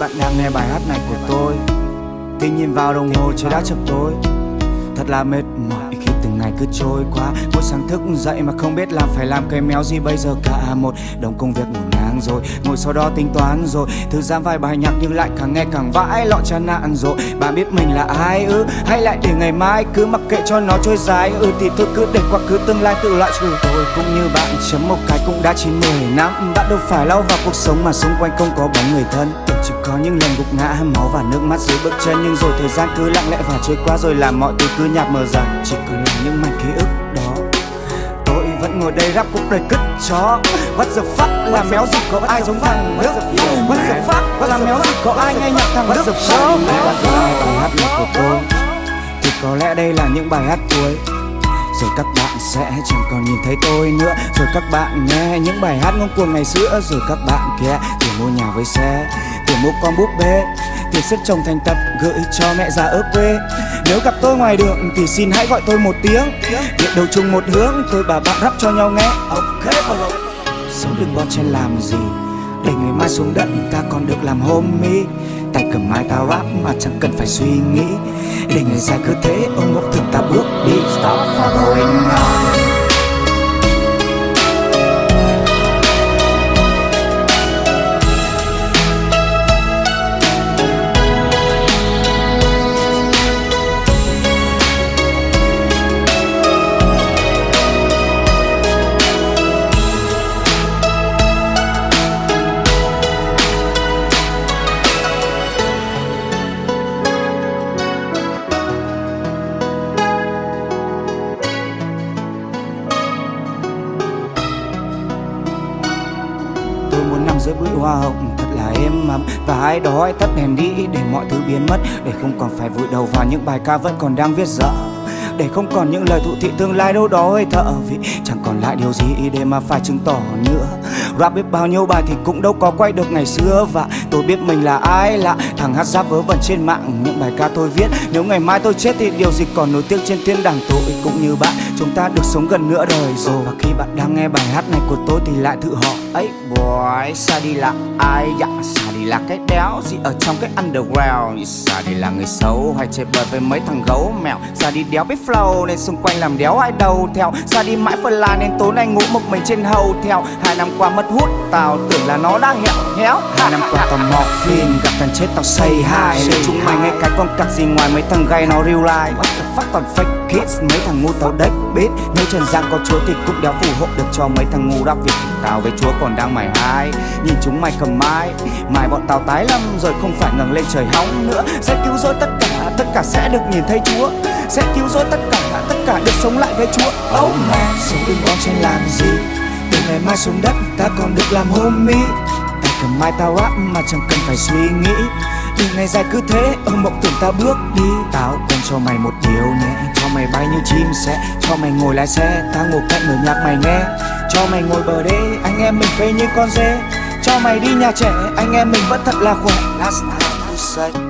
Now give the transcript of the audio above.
bạn đang nghe bài hát này của tôi. Thì nhìn vào đồng hồ trời đã chập tối. Thật là mệt mỏi khi từng ngày cứ trôi qua. Mỗi sáng thức dậy mà không biết làm phải làm cái méo gì Bây giờ cả. Một đống công việc ngổn ngang rồi, Ngồi sau đó tính toán rồi. Thư giãn vài bài nhạc nhưng lại càng nghe càng vãi lọ chán nạn rồi. Bạn biết mình là ai ư? Hay lại để ngày mai cứ mặc kệ cho nó trôi dài Ừ thì thôi cứ để quá khứ tương lai tự loại trừ tôi. Cũng như bạn, chấm một cái cũng đã chín mười năm. Bạn đâu phải lao vào cuộc sống mà xung quanh không có bóng người thân. Chỉ có những lần gục ngã máu và nước mắt dưới bước chân nhưng rồi thời gian cứ lặng lẽ và trôi qua rồi làm mọi thứ cứ nhạt mờ dần. Chỉ còn là những mảnh ký ức đó. Tôi vẫn ngồi đây rap cuộc đời cứt chó. What the fuck là méo gì có ai giống thằng Đức? What the fuck là méo gì có ai nghe nhạc thằng Đức Nếu bạn nghe bài hát này của tôi. Thì có lẽ đây là những bài hát cuối. Rồi các bạn sẽ chẳng còn nhìn thấy tôi nữa. Rồi các bạn nghe những bài hát ngông cuồng ngày xưa. Rồi các bạn kia tiền mua nhà với xe của một con búp bê. Tiền sức chồng thành tập gửi cho mẹ già ở quê. Nếu gặp tôi ngoài đường thì xin hãy gọi tôi một tiếng. Điện đầu chung một hướng, tôi bà bạn rắp cho nhau nghe. Ok Sống đừng bon chen làm gì, Để ngày mai xuống đất ta còn được làm homie Tay cầm mai ta rap mà chẳng cần phải suy nghĩ, Để ngày dài cứ thế, ôm ngốc thực ta bước đi. Stop following on giữa bụi hoa hồng thật là êm ấm Và ai đó hãy tắt đèn đi để mọi thứ biến mất, Để không còn phải vùi đầu vào những bài ca vẫn còn đang viết dở để không còn những lời thụ thị tương lai đâu đó hơi thở, Vì chẳng còn lại điều gì để mà phải chứng tỏ nữa. Rap biết bao nhiêu bài thì cũng đâu có quay được ngày xưa. Và tôi biết mình là ai, lạ Thằng hát rap vớ vẩn trên mạng. Những bài ca tôi viết, Nếu ngày mai tôi chết thì điều gì còn nổi tiếng trên thiên đàng tôi cũng như bạn. Chúng ta được sống gần nửa đời rồi. Và khi bạn đang nghe bài hát này của tôi thì lại tự hỏi ấy boy Sa đi là ai dạ Sa đi là cái đéo gì ở trong cái underground? Sa đi là người xấu hay chơi bời với mấy thằng gấu mèo? Sa đi đéo biết flow nên xung quanh làm đéo ai đầu theo. Xa đi mãi phần là nên tối nay ngủ một mình trên hầu theo. Hai năm qua mất hút tao tưởng là nó đã hẹo héo Hai năm qua tao mọc phim gặp thằng chết tao say hai Nên chúng mày nghe cái con cặc gì ngoài mấy thằng gay nó real life. What the fuck toàn fake kids mấy thằng ngu tao đếch biết Nếu trần gian có chúa thì cũng đéo phù hộ được cho mấy thằng ngu rap việc Tao với chúa còn đang mải hai Nhìn chúng mày cầm mai Mai bọn tao tái lâm rồi không phải ngẩng lên trời hóng nữa. Sẽ cứu rỗi tất cả, tất cả sẽ được nhìn thấy chúa. Sẽ cứu rỗi tất cả, tất cả được sống lại với chúa. Oh man, sống đừng con trên làm gì Từ ngày mai xuống đất ta còn được làm homie Tại cầm mai tao áp mà chẳng cần phải suy nghĩ. Từ ngày dài cứ thế, ở mộng tưởng ta bước đi. Tao còn cho mày một điều nhé Cho mày bay như chim sẽ Cho mày ngồi lái xe, ta ngồi cạnh mở nhạc mày nghe. Cho mày ngồi bờ đê, anh em mình phê như con dê. Cho mày đi nhà trẻ, anh em mình vẫn thật là khỏe. Last time you said